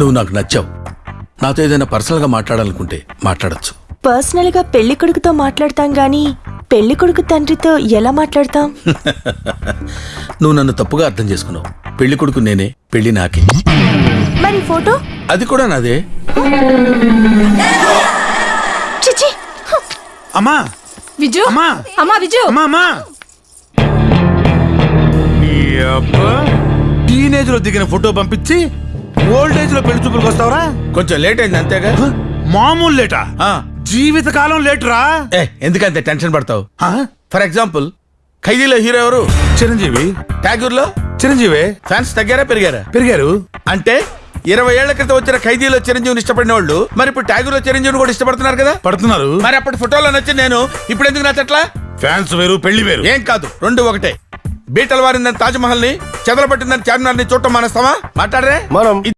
నువ్వు నాకు నచ్చావు. నాతో ఏదైనా పర్సనల్గా మాట్లాడాలనుకుంటే మాట్లాడొచ్చు. పర్సనల్గా పెళ్ళి కొడుకుతో మాట్లాడతాం గాని పెళ్ళి కొడుకు తండ్రితో ఎలా మాట్లాడతాం? నువ్వు నన్ను తప్పుగా అర్థం చేసుకున్నావు. పెళ్ళి కొడుకు నేనే పెళ్ళి నాకే. మరి ఫోటో? అది కూడా నాదే. చిచి అమ్మా! విజు! అమ్మా! అమ్మా విజు! అమ్మా అమ్మా! టీనేజ్లో దిగిన ఫోటో పంపించి ఓల్డ్ ఏజ్లో పెళ్ళి చూపులకు వస్తావరా? కొంచెం లేట్ అయింది అంతేగా? మామూలు లేటా ఆ, జీవితకాలం లేటురా ఏ ఎందుకంత టెన్షన్ పడతావు? ఆ? ఫర్ ఎగ్జాంపుల్ ఖైదీలో హీరో ఎవరు? చిరంజీవి. ట్యాగూర్లో చిరంజీవి. ఫ్యాన్స్ తగ్గారా పెరిగారా? పెరిగారు. అంటే ఇరవై ఏళ్ళ క్రితం వచ్చిన ఖైదీలో చిరంజీవిని ఇష్టపడిన వాళ్ళు మరి ఇప్పుడు ట్యాగూర్లో చిరంజీవిని కూడా ఇష్టపడుతున్నారు కదా? పడుతున్నారు. మరి అప్పటి ఫోటోలో నచ్చింది నేను ఇప్పుడు ఎందుకు నచ్చట్లా? ఫ్యాన్స్ వేరు పెళ్ళి వేరు. ఏం కాదు రెండు ఒకటే. బీటలు వారిందని తాజ్ మహల్ని చెదలు పట్టిందని చార్మినార్ని చూడటం మానేస్తావా? మాట్లాడరే. మనం